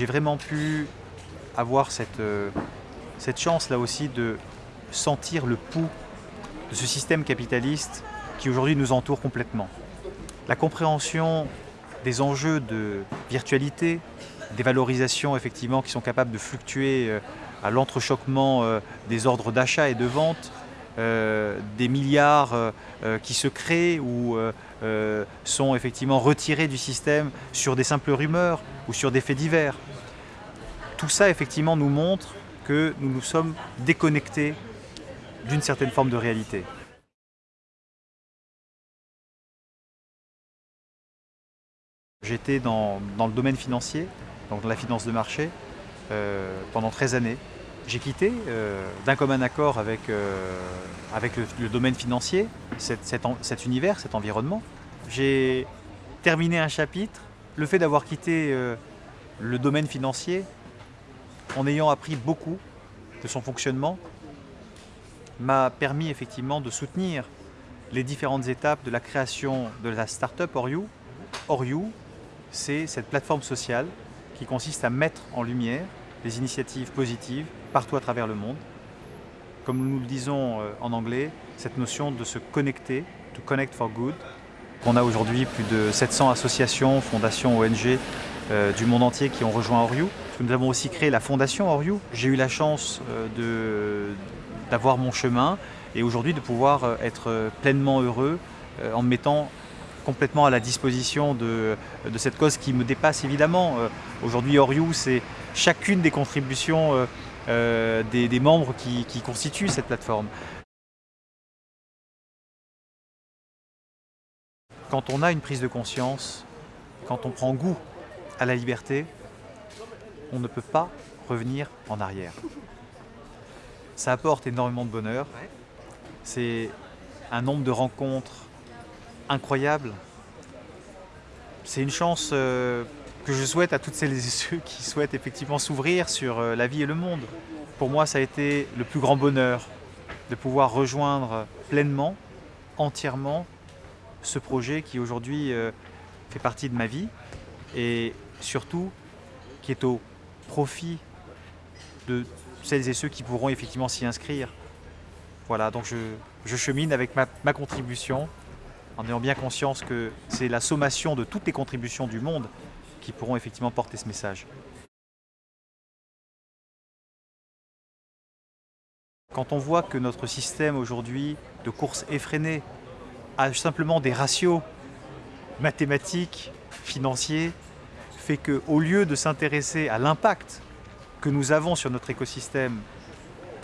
j'ai vraiment pu avoir cette, euh, cette chance là aussi de sentir le pouls de ce système capitaliste qui aujourd'hui nous entoure complètement. La compréhension des enjeux de virtualité, des valorisations effectivement qui sont capables de fluctuer euh, à l'entrechoquement euh, des ordres d'achat et de vente, des milliards qui se créent ou sont effectivement retirés du système sur des simples rumeurs ou sur des faits divers. Tout ça effectivement nous montre que nous nous sommes déconnectés d'une certaine forme de réalité. J'étais dans, le domaine financier, donc dans la finance de marché, euh, pendant 13 années. J'ai quitté euh, d'un commun accord avec, euh, avec le, domaine financier, cet, univers, cet environnement. J'ai terminé un chapitre. Le fait d'avoir quitté le domaine financier, en ayant appris beaucoup de son fonctionnement, m'a permis effectivement de soutenir les différentes étapes de la création de la start-up Oriou. Oriou, c'est cette plateforme sociale qui consiste à mettre en lumière les initiatives positives partout à travers le monde. Comme nous le disons euh, en anglais, cette notion de se connecter, to connect for good. On a aujourd'hui plus de 700 associations, fondations, ONG euh, du monde entier qui ont rejoint Oriou. Nous avons aussi créé la fondation Oriou. J'ai eu la chance euh, d'avoir mon chemin et aujourd'hui de pouvoir être pleinement heureux en me mettant complètement à la disposition de, cette cause qui me dépasse évidemment. Euh, aujourd'hui, Oriou, c'est chacune des contributions euh, euh, des, membres qui, qui constituent cette plateforme. Quand on a une prise de conscience, quand on prend goût à la liberté, on ne peut pas revenir en arrière. Ça apporte énormément de bonheur. C'est un nombre de rencontres incroyable. C'est une chance euh, que je souhaite à toutes celles et ceux qui souhaitent effectivement s'ouvrir sur euh, la vie et le monde. Pour moi, ça a été le plus grand bonheur de pouvoir rejoindre pleinement, entièrement, ce projet qui aujourd'hui euh, fait partie de ma vie et surtout qui est au profit de celles et ceux qui pourront effectivement s'y inscrire. Voilà, donc je, chemine avec ma contribution en ayant bien conscience que c'est la sommation de toutes les contributions du monde qui pourront effectivement porter ce message. Quand on voit que notre système aujourd'hui de course effrénée a simplement des ratios mathématiques, financiers, fait qu'au lieu de s'intéresser à l'impact que nous avons sur notre écosystème,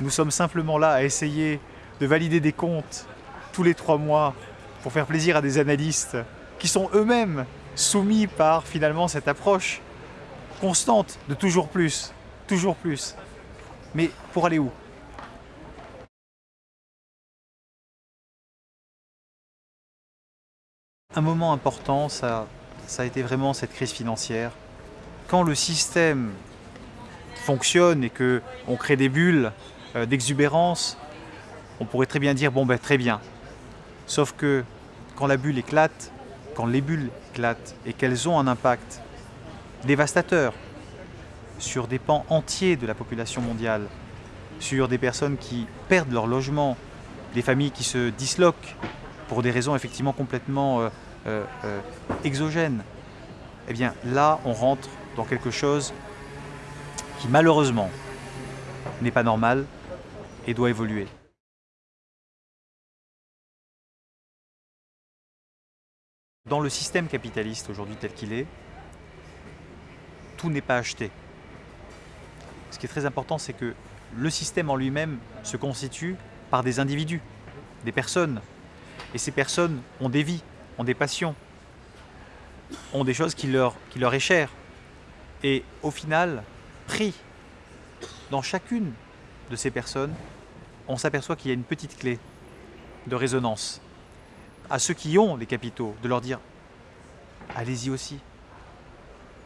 nous sommes simplement là à essayer de valider des comptes tous les trois mois pour faire plaisir à des analystes qui sont eux-mêmes soumis par finalement cette approche constante de toujours plus, toujours plus. Mais pour aller où? Un moment important, ça, a été vraiment cette crise financière. Quand le système fonctionne et qu'on crée des bulles euh, d'exubérance, on pourrait très bien dire, bon ben très bien. Sauf que quand la bulle éclate, quand les bulles éclatent et qu'elles ont un impact dévastateur sur des pans entiers de la population mondiale, sur des personnes qui perdent leur logement, des familles qui se disloquent pour des raisons effectivement complètement euh, euh, euh, exogènes, eh bien là on rentre dans quelque chose qui malheureusement n'est pas normal et doit évoluer. Dans le système capitaliste aujourd'hui tel qu'il est, tout n'est pas acheté. Ce qui est très important, c'est que le système en lui-même se constitue par des individus, des personnes. Et ces personnes ont des vies, ont des passions, ont des choses qui leur, qui leur est chères. Et au final, pris dans chacune de ces personnes, on s'aperçoit qu'il y a une petite clé de résonance à ceux qui ont les capitaux, de leur dire allez-y aussi.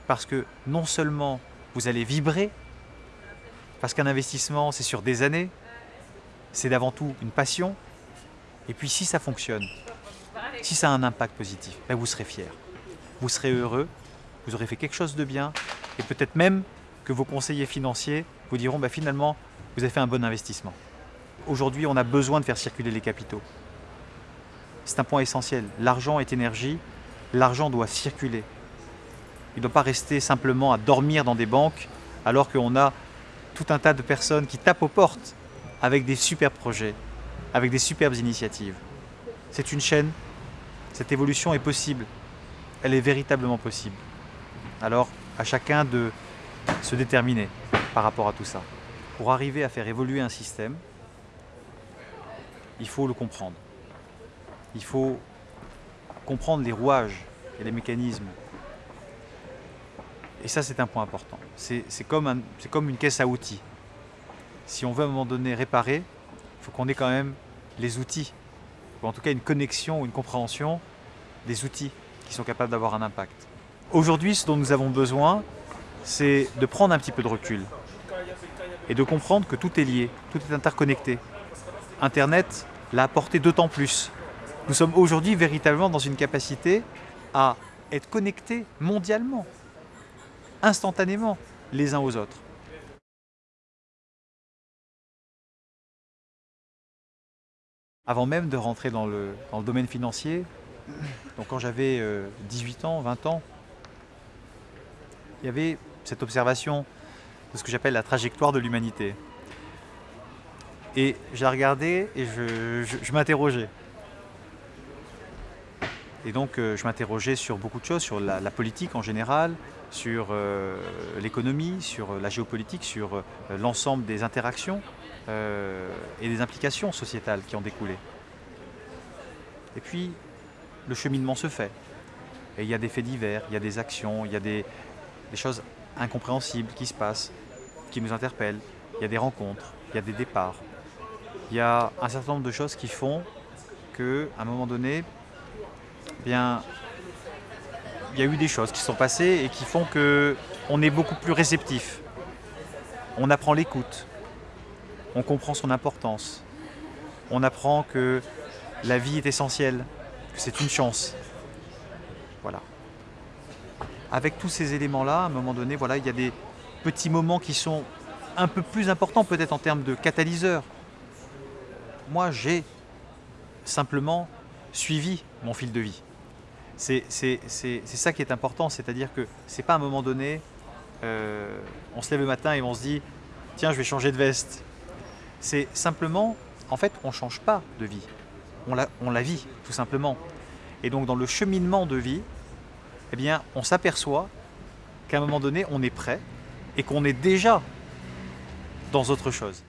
Parce que non seulement vous allez vibrer, parce qu'un investissement c'est sur des années, c'est d'avant tout une passion, et puis si ça fonctionne, si ça a un impact positif, ben vous serez fier, vous serez heureux, vous aurez fait quelque chose de bien, et peut-être même que vos conseillers financiers vous diront bah, finalement, vous avez fait un bon investissement. Aujourd'hui, on a besoin de faire circuler les capitaux. C'est un point essentiel. L'argent est énergie, l'argent doit circuler. Il ne doit pas rester simplement à dormir dans des banques alors qu'on a tout un tas de personnes qui tapent aux portes avec des super projets, avec des superbes initiatives. C'est une chaîne, cette évolution est possible, elle est véritablement possible. Alors, à chacun de se déterminer par rapport à tout ça. Pour arriver à faire évoluer un système, il faut le comprendre. Il faut comprendre les rouages et les mécanismes. Et ça, c'est un point important. C'est comme, une caisse à outils. Si on veut à un moment donné réparer, il faut qu'on ait quand même les outils, ou en tout cas une connexion, une compréhension des outils qui sont capables d'avoir un impact. Aujourd'hui, ce dont nous avons besoin, c'est de prendre un petit peu de recul et de comprendre que tout est lié, tout est interconnecté. Internet l'a apporté d'autant plus. Nous sommes aujourd'hui véritablement dans une capacité à être connectés mondialement, instantanément, les uns aux autres. Avant même de rentrer dans le, domaine financier, donc quand j'avais 18 euh, ans, 20 ans, il y avait cette observation de ce que j'appelle la trajectoire de l'humanité. Et j'ai regardé et je, m'interrogeais. Et donc euh, je m'interrogeais sur beaucoup de choses, sur la, politique en général, sur euh, l'économie, sur la géopolitique, sur l'ensemble des interactions et des implications sociétales qui ont découlé. Et puis, le cheminement se fait. Et il y a des faits divers, il y a des actions, il y a des, choses incompréhensibles qui se passent, qui nous interpellent. Il y a des rencontres, il y a des départs. Il y a un certain nombre de choses qui font qu'à un moment donné, bien, il y a eu des choses qui sont passées et qui font qu'on est beaucoup plus réceptif. On apprend l'écoute, on comprend son importance, on apprend que la vie est essentielle, que c'est une chance. Voilà. Avec tous ces éléments-là, à un moment donné, voilà, il y a des petits moments qui sont un peu plus importants peut-être en termes de catalyseur. Moi, j'ai simplement suivi mon fil de vie. C'est ça qui est important, c'est-à-dire que c'est pas à un moment donné, euh, on se lève le matin et on se dit « tiens, je vais changer de veste ». C'est simplement, en fait, on ne change pas de vie on la, on la vit tout simplement. Et donc dans le cheminement de vie, eh bien, on s'aperçoit qu'à un moment donné, on est prêt et qu'on est déjà dans autre chose.